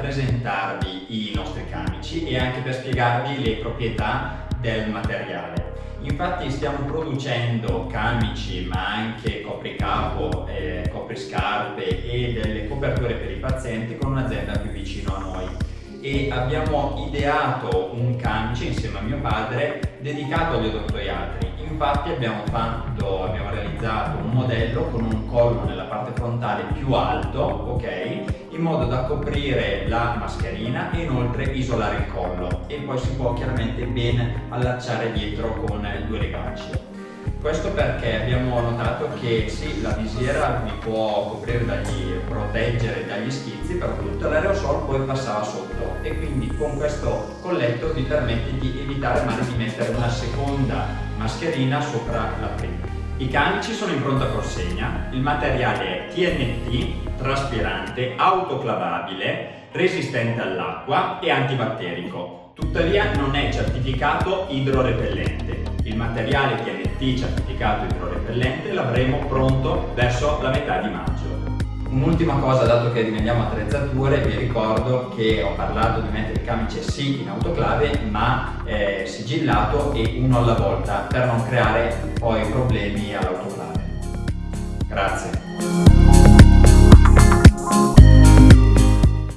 presentarvi i nostri camici e anche per spiegarvi le proprietà del materiale. Infatti stiamo producendo camici ma anche copricapo, eh, copriscarpe e delle coperture per i pazienti con un'azienda più vicino a noi e abbiamo ideato un camice insieme a mio padre dedicato agli odontoiatri. Infatti abbiamo, fatto, abbiamo realizzato un modello con un collo nella parte frontale più alto, ok? In modo da coprire la mascherina e inoltre isolare il collo e poi si può chiaramente ben allacciare dietro con due legacci. Questo perché abbiamo notato che sì, la visiera vi può coprire dagli, proteggere dagli schizzi, però tutto l'aerosol poi passava sotto e quindi con questo colletto vi permette di evitare mai di mettere una seconda mascherina sopra la prima. I camici sono in pronta consegna, il materiale è TNT, traspirante, autoclavabile, resistente all'acqua e antibatterico. Tuttavia non è certificato idrorepellente. Il materiale TNT certificato idrorepellente l'avremo pronto verso la metà di maggio. Un'ultima cosa, dato che rimaniamo attrezzature, vi ricordo che ho parlato di mettere il camice sì in autoclave, ma eh, sigillato e uno alla volta per non creare poi problemi all'autoclave.